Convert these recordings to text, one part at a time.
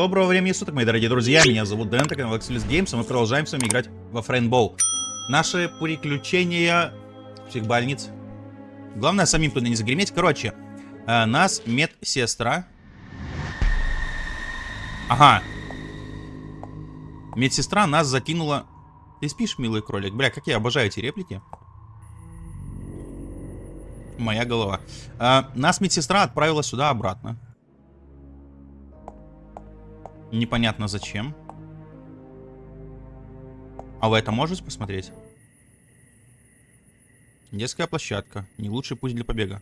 Доброго времени суток, мои дорогие друзья. Меня зовут Дэн, канал Excelus Games, и мы продолжаем с вами играть во Фрейнбоу. Наши приключения психбольниц. Главное, самим туда не загреметь. Короче, э, нас медсестра. Ага. Медсестра нас закинула... Ты спишь, милый кролик? Бля, как я обожаю эти реплики. Моя голова. Э, нас медсестра отправила сюда обратно. Непонятно зачем. А вы это можете посмотреть? Детская площадка. Не лучший путь для побега.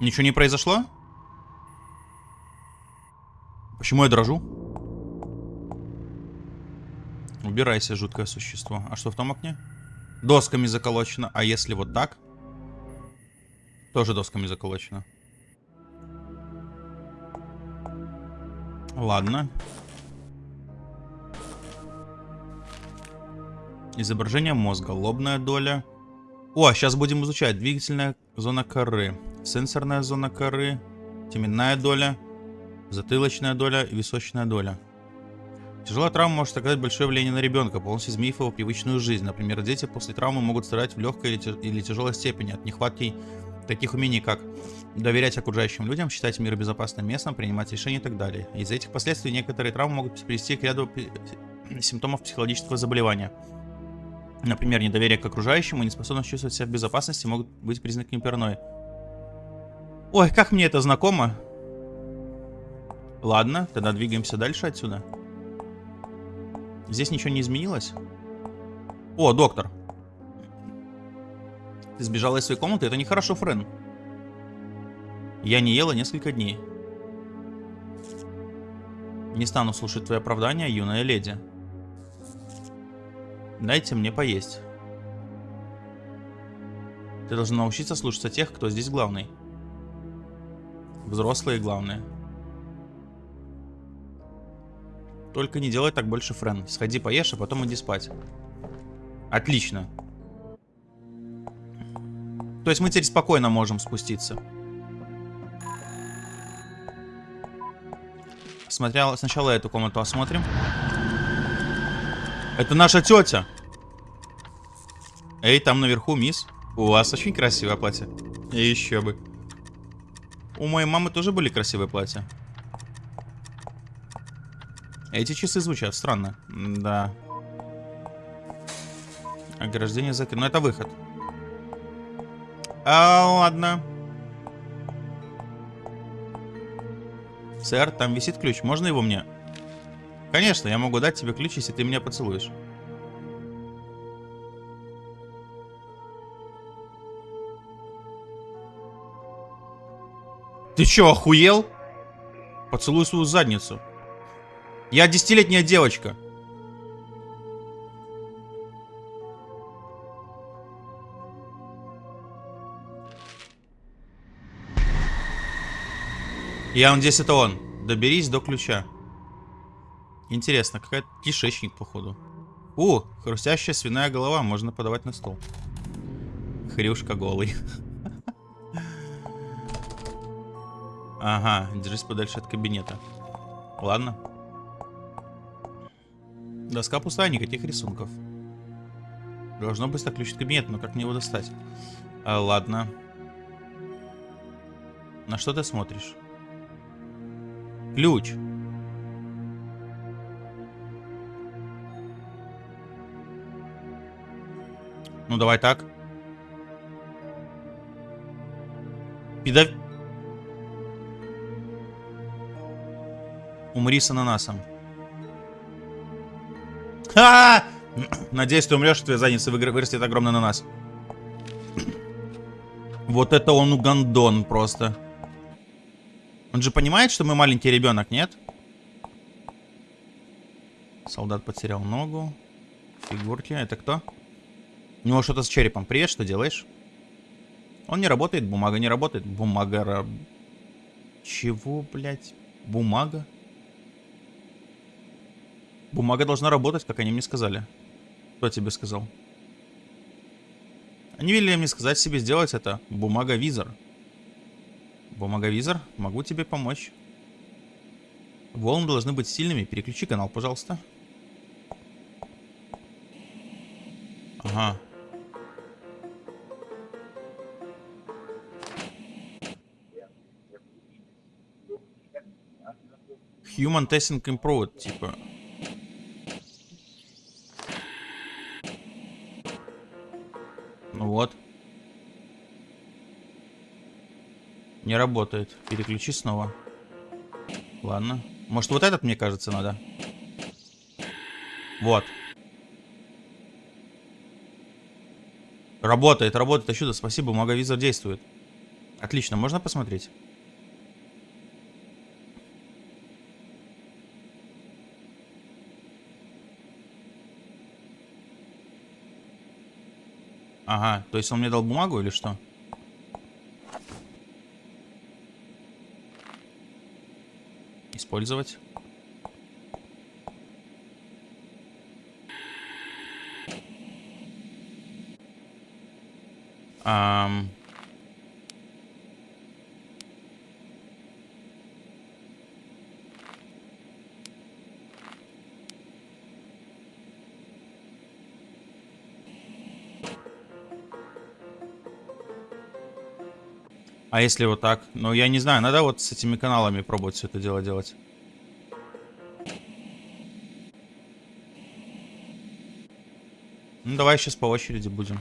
Ничего не произошло? Почему я дрожу? Убирайся, жуткое существо. А что в том окне? Досками заколочено. А если вот так? Тоже досками заколочено. Ладно. Изображение мозга, лобная доля. О, сейчас будем изучать. Двигательная зона коры, сенсорная зона коры, теменная доля, затылочная доля и височная доля. Тяжелая травма может оказать большое влияние на ребенка, полностью изменив его привычную жизнь. Например, дети после травмы могут страдать в легкой или тяжелой степени от нехватки таких умений, как доверять окружающим людям, считать мир безопасным местом, принимать решения и так далее. Из-за этих последствий некоторые травмы могут привести к ряду симптомов психологического заболевания. Например, недоверие к окружающим и неспособность чувствовать себя в безопасности могут быть признаками паранойи. Ой, как мне это знакомо. Ладно, тогда двигаемся дальше отсюда. Здесь ничего не изменилось? О, доктор. Ты сбежала из своей комнаты? Это нехорошо, Френ. Я не ела несколько дней. Не стану слушать твои оправдания, юная леди. Дайте мне поесть. Ты должна научиться слушаться тех, кто здесь главный. Взрослые главные. Только не делай так больше, Френ. Сходи поешь, а потом иди спать. Отлично. То есть мы теперь спокойно можем спуститься. Смотрел, сначала эту комнату осмотрим. Это наша тетя. Эй, там наверху, мисс. У вас очень красивое платье. И еще бы. У моей мамы тоже были красивые платья. Эти часы звучат странно. Да. Ограждение закрыто. Но это выход. А, ладно. Сэр, там висит ключ. Можно его мне? Конечно, я могу дать тебе ключ, если ты меня поцелуешь. Ты чё, охуел? Поцелуй свою задницу. Я десятилетняя девочка. Я надеюсь, это он. Доберись до ключа. Интересно, какая кишечник, походу. У, хрустящая свиная голова, можно подавать на стол. Хрюшка голый. Ага, держись подальше от кабинета. Ладно. Доска пустая, никаких рисунков. Должно быть так ключ от кабинета, но как мне его достать? А, ладно. На что ты смотришь? Ключ. Ну, давай так. Пидов... Умри с ананасом. А, -а, а Надеюсь, ты умрешь, твоя задница вырастет огромный ананас. Вот это он угандон просто. Он же понимает, что мы маленький ребенок, нет? Солдат потерял ногу. Фигурки. Это кто? У него что-то с черепом. Привет, что делаешь? Он не работает, бумага не работает. Бумага... Чего, блядь? Бумага? Бумага должна работать, как они мне сказали. Кто тебе сказал? Они велели мне сказать себе сделать это. Бумага-визор. Бумаговизор, могу тебе помочь. Волны должны быть сильными. Переключи канал, пожалуйста. Ага. Human Testing Improved, типа. Ну вот. Не работает. Переключи снова. Ладно. Может, вот этот, мне кажется, надо? Вот. Работает, работает. А чудо, спасибо, маговизор действует. Отлично, можно посмотреть? Ага, то есть он мне дал бумагу или что? Использовать. Um... А если вот так? Ну, я не знаю, надо вот с этими каналами пробовать все это дело делать. Ну, давай сейчас по очереди будем.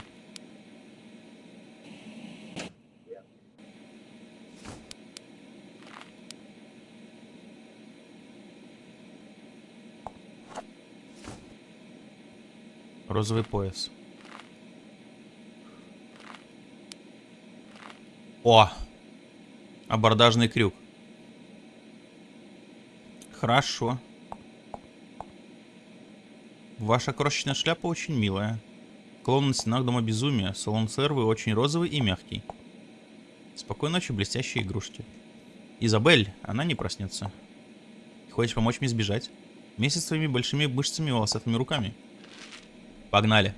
Розовый пояс. О! Абордажный крюк. Хорошо. Ваша крошечная шляпа очень милая. Клоун на стенах Дома Безумия. Салон Сервы очень розовый и мягкий. Спокойной ночи, блестящие игрушки. Изабель, она не проснется. Хочешь помочь мне сбежать? Вместе с твоими большими мышцами и волосатыми руками. Погнали.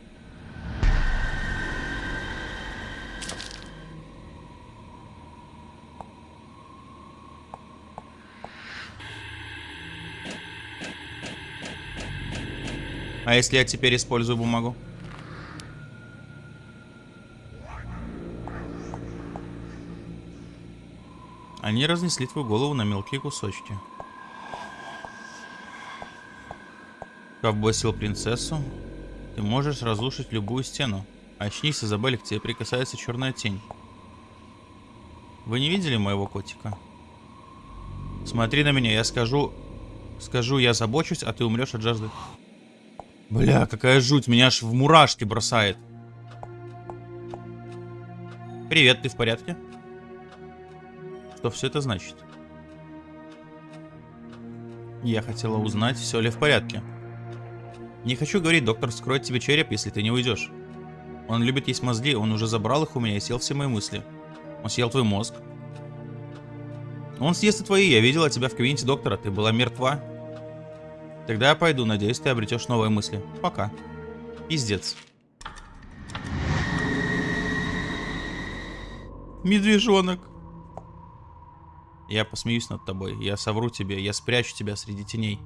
А если я теперь использую бумагу? Они разнесли твою голову на мелкие кусочки. Ковбой принцессу. Ты можешь разрушить любую стену. Очнись, Изабель, к тебе прикасается черная тень. Вы не видели моего котика? Смотри на меня, я скажу... Скажу, я забочусь, а ты умрешь от жажды. Бля, какая жуть, меня аж в мурашки бросает. Привет, ты в порядке? Что все это значит? Я хотела узнать, все ли в порядке. Не хочу говорить, доктор скроет тебе череп, если ты не уйдешь. Он любит есть мозги, он уже забрал их у меня и съел все мои мысли. Он съел твой мозг. Он съест и твои, я видела тебя в кабинете доктора, ты была мертва. Тогда я пойду, надеюсь, ты обретешь новые мысли. Пока. Пиздец. Медвежонок. Я посмеюсь над тобой. Я совру тебе. Я спрячу тебя среди теней.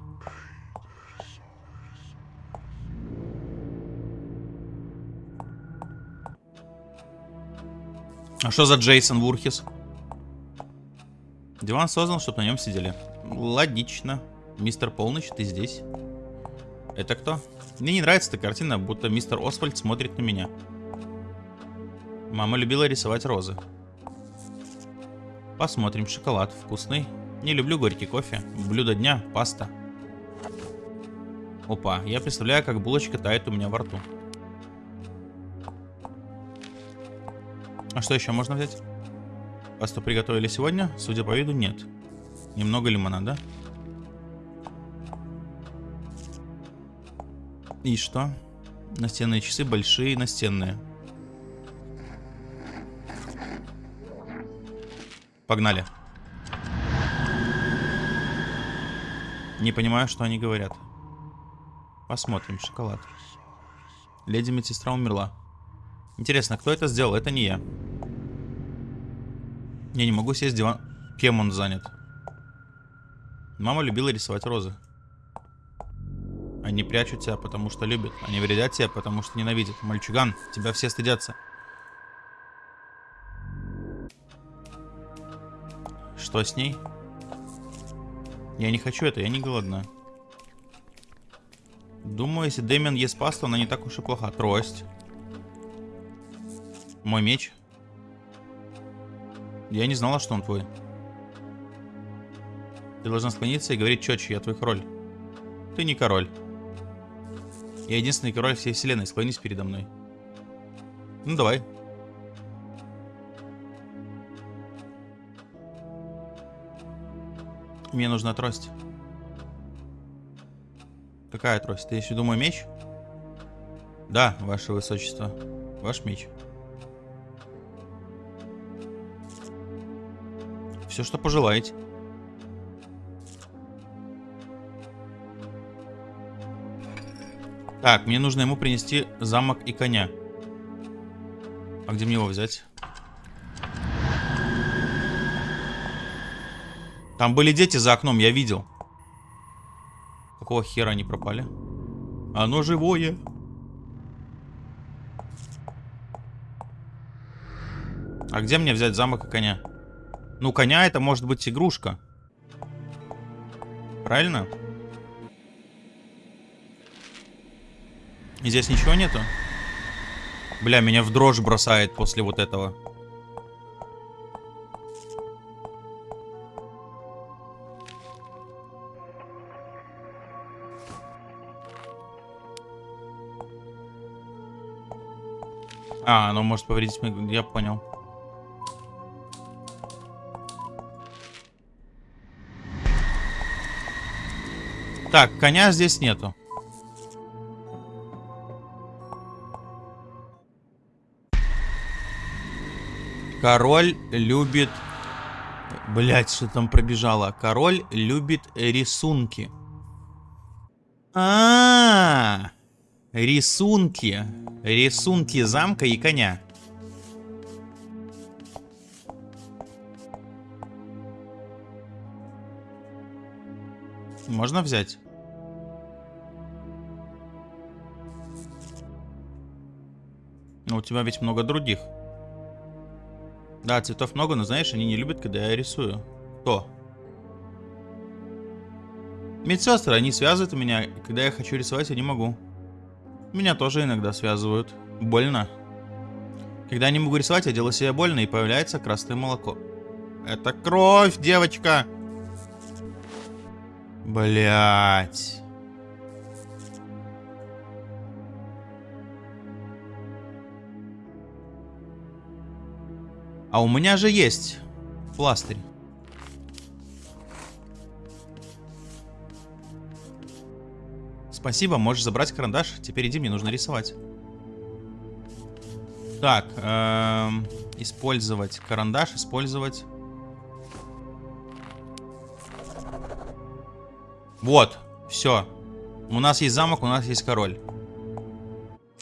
А что за Джейсон Вурхис? Диван создан, чтобы на нем сидели. Логично. Мистер Полночь, ты здесь? Это кто? Мне не нравится эта картина, будто мистер Освальд смотрит на меня. Мама любила рисовать розы. Посмотрим, шоколад вкусный. Не люблю горький кофе. Блюдо дня, паста. Опа, я представляю, как булочка тает у меня во рту. А что еще можно взять? Пасту приготовили сегодня? Судя по виду, нет. Немного лимонада. да? И что? Настенные часы большие, настенные. Погнали. Не понимаю, что они говорят. Посмотрим. Шоколад. Леди медсестра умерла. Интересно, кто это сделал? Это не я. Я не могу сесть диван. Кем он занят? Мама любила рисовать розы. Они прячут тебя, потому что любят. Они вредят тебе, потому что ненавидят. Мальчуган, тебя все стыдятся. Что с ней? Я не хочу это, я не голодна. Думаю, если Дэмиан ест пасту, она не так уж и плоха. Трость. Мой меч. Я не знала, что он твой. Ты должна склониться и говорить четче, я твой король. Ты не король. Я единственный король всей вселенной, склонись передо мной. Ну, давай. Мне нужна трость. Какая трость? Ты еще думаю меч? Да, ваше высочество. Ваш меч. Все, что пожелаете. Так, мне нужно ему принести замок и коня. А где мне его взять? Там были дети за окном, я видел. Какого хера они пропали? Оно живое. А где мне взять замок и коня? Ну, коня это может быть игрушка. Правильно? И здесь ничего нету? Бля, меня в дрожь бросает после вот этого. А, оно может повредить... Я понял. Так, коня здесь нету. Король любит... Блять, что там пробежало? Король любит рисунки. А, -а, -а рисунки. Рисунки замка и коня. Можно взять? Но у тебя ведь много других. Да, цветов много, но знаешь, они не любят, когда я рисую. Кто? Медсестры, они связывают меня, и когда я хочу рисовать, я не могу. Меня тоже иногда связывают. Больно. Когда я не могу рисовать, я делаю себе больно, и появляется красное молоко. Это кровь, девочка! Блять. А у меня же есть пластырь. Спасибо, можешь забрать карандаш. Теперь иди, мне нужно рисовать. Так, эм, использовать карандаш, использовать. Вот, все. У нас есть замок, у нас есть король.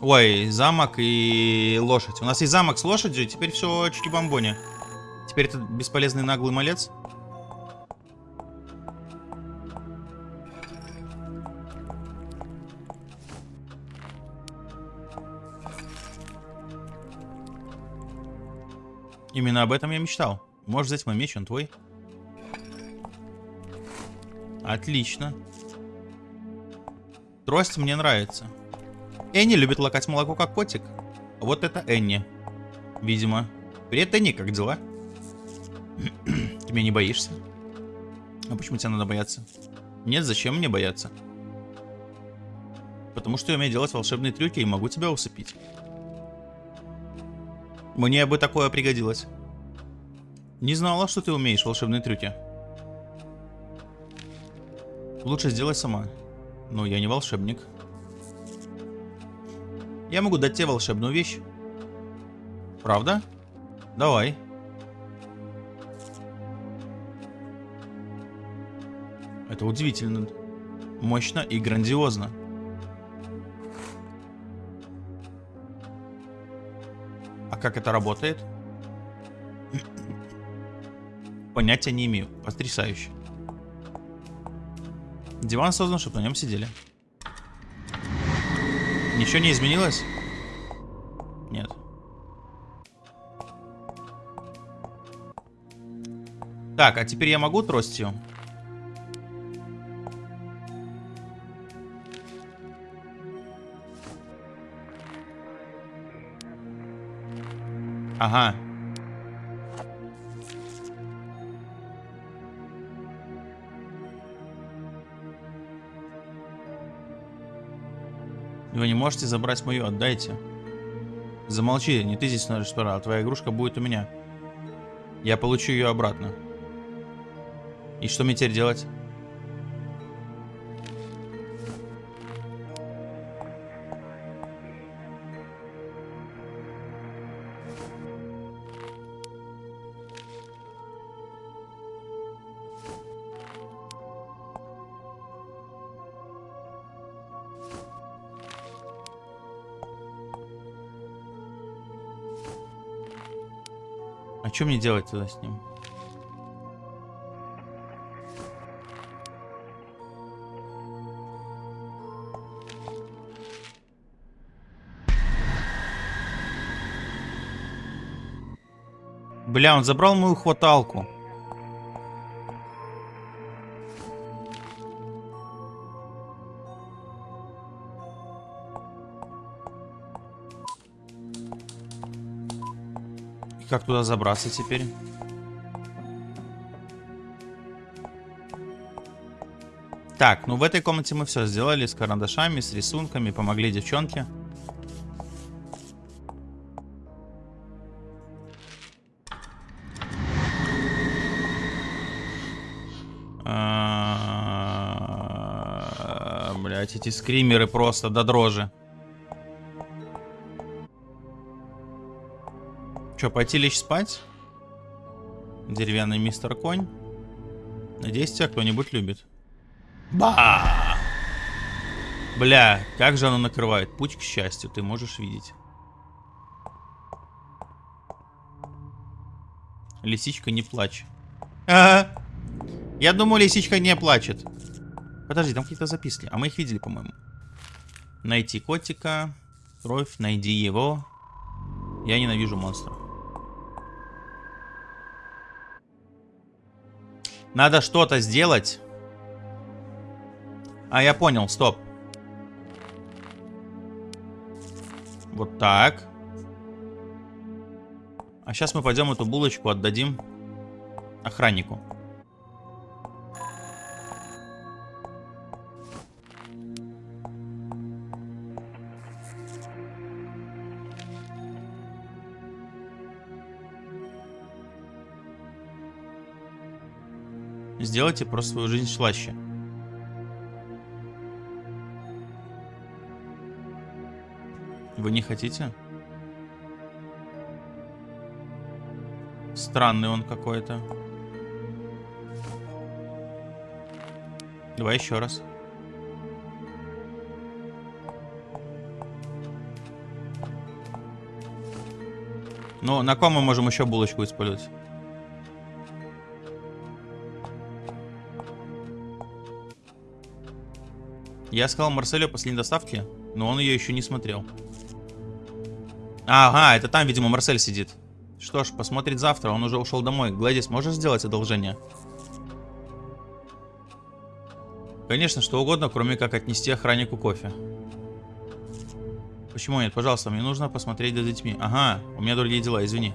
Ой, замок и лошадь. У нас есть замок с лошадью, теперь все чики-бомбони. Теперь этот бесполезный наглый малец. Именно об этом я мечтал. Можешь взять мой меч, он твой. Отлично. Трость мне нравится. Энни любит лакать молоко, как котик. Вот это Энни. Видимо. Привет, Энни, как дела? Ты меня не боишься? А почему тебе надо бояться? Нет, зачем мне бояться? Потому что я умею делать волшебные трюки и могу тебя усыпить. Мне бы такое пригодилось. Не знала, что ты умеешь волшебные трюки. Лучше сделай сама. Но я не волшебник. Я могу дать тебе волшебную вещь. Правда? Давай. Это удивительно. Мощно и грандиозно. А как это работает? Понятия не имею. Потрясающе. Диван создан, чтобы на нем сидели. Ничего не изменилось? Нет. Так, а теперь я могу тростью? Ага. Вы не можете забрать мою, отдайте. Замолчи, не ты здесь носишь а твоя игрушка будет у меня. Я получу ее обратно. И что мне теперь делать? Что мне делать тогда с ним? Бля, он забрал мою хваталку. Как туда забраться теперь? Так, ну в этой комнате мы все сделали с карандашами, с рисунками, помогли девчонке. А, Блять, эти скримеры просто до дрожи. Че, пойти лечь спать? Деревянный мистер Конь. Надеюсь, тебя кто-нибудь любит. Ба! Бля, как же оно накрывает. Путь к счастью, ты можешь видеть. Лисичка, не плачь. Ага. Я думаю, лисичка не плачет. Подожди, там какие-то записки. А мы их видели, по-моему. Найти котика. Кровь, найди его. Я ненавижу монстров. Надо что-то сделать. А, я понял, стоп. Вот так. А сейчас мы пойдем эту булочку отдадим охраннику. Сделайте просто свою жизнь слаще. Вы не хотите? Странный он какой-то. Давай еще раз. Ну, на ком мы можем еще булочку использовать? Я сказал Марселю последней доставки, но он ее еще не смотрел. Ага, это там, видимо, Марсель сидит. Что ж, посмотрит завтра, он уже ушел домой. Гладис, можешь сделать одолжение? Конечно, что угодно, кроме как отнести охраннику кофе. Почему нет? Пожалуйста, мне нужно посмотреть за детьми. Ага, у меня другие дела, извини.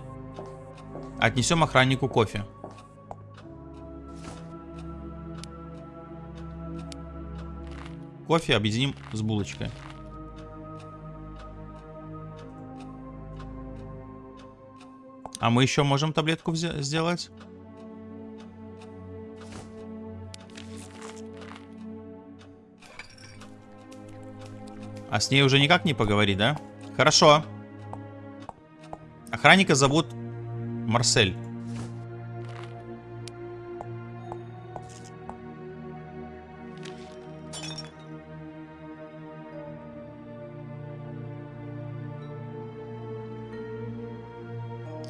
Отнесем охраннику кофе. Кофе объединим с булочкой. А мы еще можем таблетку сделать? А с ней уже никак не поговорить, да? Хорошо. Охранника зовут Марсель.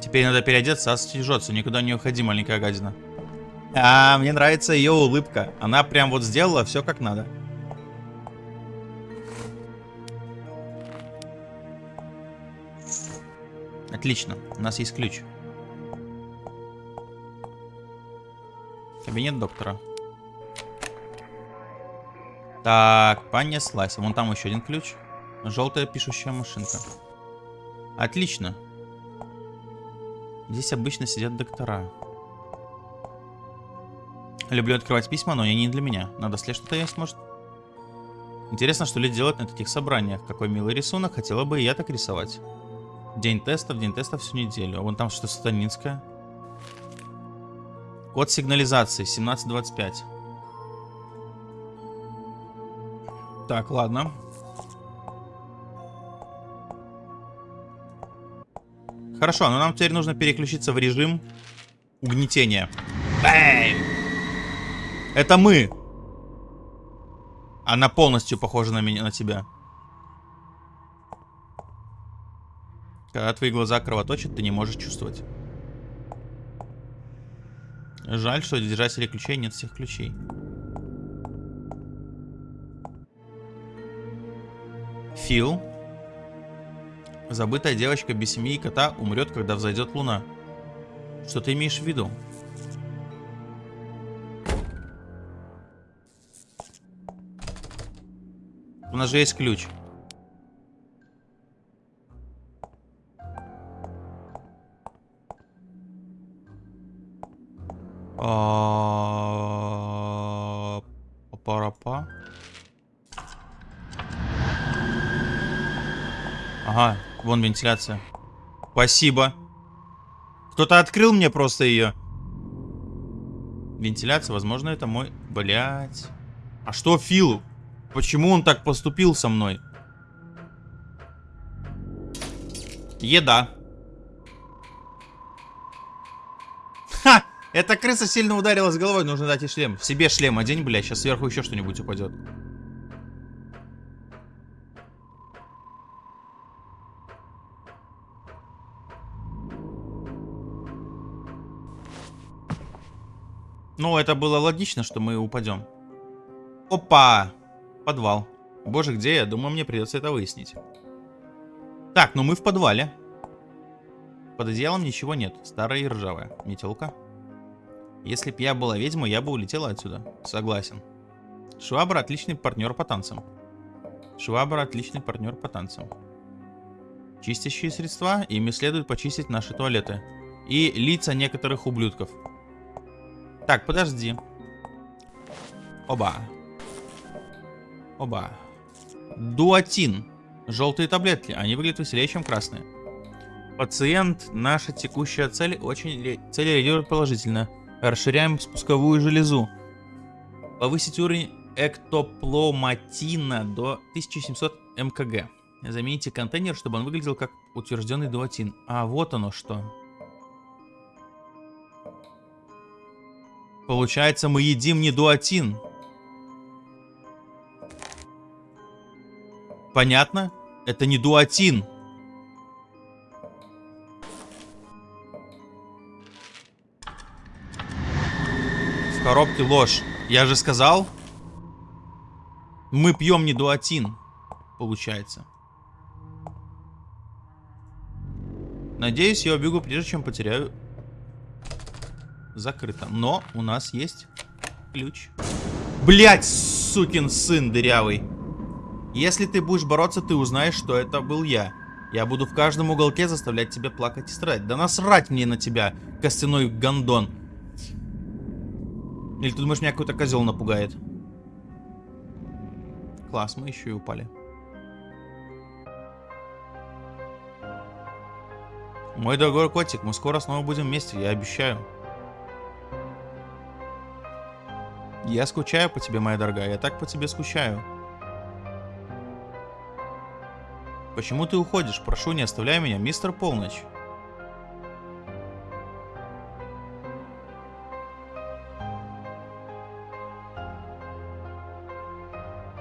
Теперь надо переодеться, а. Никуда не уходи, маленькая гадина. А, мне нравится ее улыбка. Она прям вот сделала все как надо. Отлично, у нас есть ключ. Кабинет доктора. Так, понеслась. Вон там еще один ключ. Желтая пишущая машинка. Отлично. Здесь обычно сидят доктора. Люблю открывать письма, но они не для меня. Надо след что-то есть, может? Интересно, что люди делают на таких собраниях. Какой милый рисунок. Хотела бы и я так рисовать. День тестов, день тестов всю неделю. А вон там что-то сатанинское. Код сигнализации 1725. Так, ладно. Хорошо, но нам теперь нужно переключиться в режим угнетения. Бэм! Это мы! Она полностью похожа на меня, на тебя. Когда твои глаза кровоточат, ты не можешь чувствовать. Жаль, что держателей ключей нет всех ключей. Фил. Забытая девочка без семьи и кота умрет, когда взойдет луна. Что ты имеешь в виду? У нас же есть ключ. А, вон вентиляция. Спасибо. Кто-то открыл мне просто ее. Вентиляция, возможно, это мой... Блять. А что Фил? Почему он так поступил со мной? Еда. Ха! Эта крыса сильно ударилась головой, нужно дать ей шлем. В себе шлем одень, бля, сейчас сверху еще что-нибудь упадет. Ну, это было логично, что мы упадем. Опа! Подвал. Боже, где я? Думаю, мне придется это выяснить. Так, ну мы в подвале. Под одеялом ничего нет. Старая и ржавая. Метелка. Если б я была ведьмой, я бы улетела отсюда. Согласен. Швабра отличный партнер по танцам. Швабра отличный партнер по танцам. Чистящие средства, ими следует почистить наши туалеты. И лица некоторых ублюдков. Так, подожди. Оба. Оба. Дуатин. Желтые таблетки. Они выглядят веселее, чем красные. Пациент, наша текущая цель, очень цель реагирует положительно. Расширяем спусковую железу. Повысить уровень эктопломатина до 1700 мкг. Замените контейнер, чтобы он выглядел как утвержденный дуатин. А вот оно что. Получается, мы едим не дуатин. Понятно? Это не дуатин. В коробке ложь. Я же сказал. Мы пьем не дуатин. Получается. Надеюсь, я убегу прежде, чем потеряю закрыто. Но у нас есть ключ. Блять, сукин сын дырявый. Если ты будешь бороться, ты узнаешь, что это был я. Я буду в каждом уголке заставлять тебя плакать и страдать. Да насрать мне на тебя, костяной гондон. Или ты думаешь, меня какой-то козел напугает? Класс, мы еще и упали. Мой дорогой котик, мы скоро снова будем вместе, я обещаю. Я скучаю по тебе, моя дорогая. Я так по тебе скучаю. Почему ты уходишь? Прошу, не оставляй меня, мистер Полночь.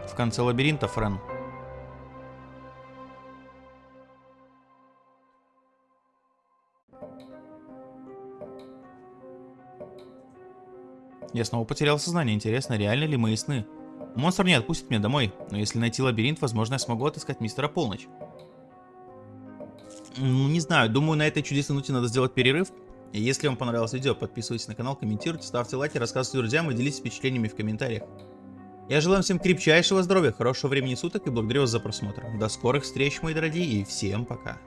В конце лабиринта, Френ. Я снова потерял сознание. Интересно, реально ли мои сны? Монстр не отпустит меня домой, но если найти лабиринт, возможно, я смогу отыскать мистера Полночь. Ну, не знаю, думаю, на этой чудесной ноте надо сделать перерыв. И если вам понравилось видео, подписывайтесь на канал, комментируйте, ставьте лайки, рассказывайте друзьям и делитесь впечатлениями в комментариях. Я желаю всем крепчайшего здоровья, хорошего времени суток и благодарю вас за просмотр. До скорых встреч, мои дорогие, и всем пока.